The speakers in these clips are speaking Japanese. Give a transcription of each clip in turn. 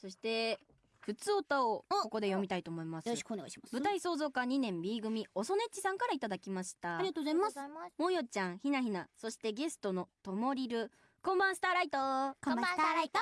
そして普通歌をここで読みたいと思います。よろしくお願いします。舞台創造科2年 B 組おそねっちさんからいただきました。ありがとうございます。ますもよちゃんひなひなそしてゲストのともりる。こんばんスターライト。こんばんスターライト。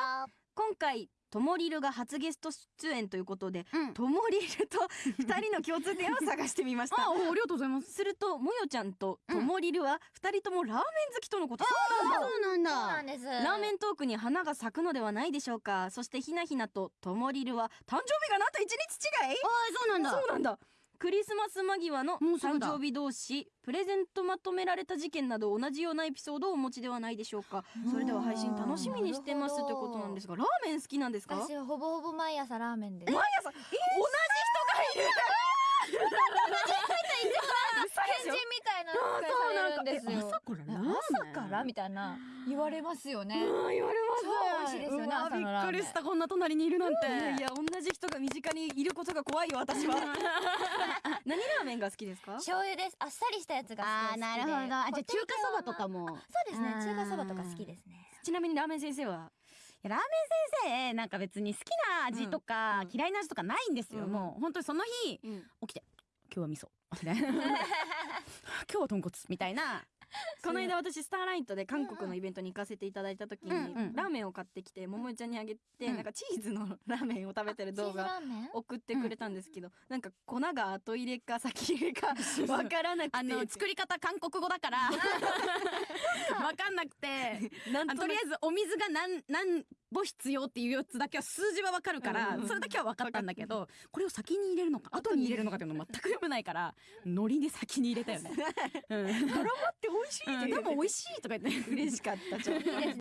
今回ともりるが初ゲスト出演ということでうんともりると二人の共通点を探してみました。あありがとうございます。するともよちゃんとともりるは二人ともラーメン好きとのこと、そうなんそうなだんです。ラーメントークに花が咲くのではないでしょうか。そしてひなひなとともりるは誕生日がなんと一日違い？あそうなんだ。そうなんだクリスマス間際の誕生日同士プレゼントまとめられた事件など同じようなエピソードをお持ちではないでしょうか。それでは配信楽しみにしてますということなんですがラーメン好きなんですか？私はほぼほぼ毎朝ラーメンで。す毎朝、同じ人がいる。天神みたいな扱いされるんですよ。朝からラーから？みたいな言われますよね。うん言われます。超美味しいですよね朝のラーメン。びっくりしたこんな隣にいるなんて。いやいや同じ人が身近にいることが怖いよ私は。何ラーメンが好きですか？醤油です。あっさりしたやつが好きでなるほど。あじゃあ中華そばとかも。そうですね中華そばとか好きですね。ちなみにラーメン先生は？ラーメン先生なんか別に好きな味とか、うん。嫌いな味とかないんですよ、うん。もう本当にその日うん。起きて今日は味噌。今日は豚骨。みたいな この間私スターライトで韓国のイベントに行かせていただいた時に、うんうんラーメンを買ってきて桃江ちゃんにあげて、うん。なんかチーズのラーメンを食べてる動画送ってくれたんですけど、なんか粉が後入れか先入れかわからなくて。あの作り方韓国語だから。わかんなくて。とりあえずお水が何何母必要っていうやつだけは数字はわかるから、うんそれだけは分かったんだけどこれを先に入れるのか後に入れるのかっていうの全く読めないから 海苔で先に入れたよね。うん、しいうん、でも美味しいとか言って。嬉しかったちょっと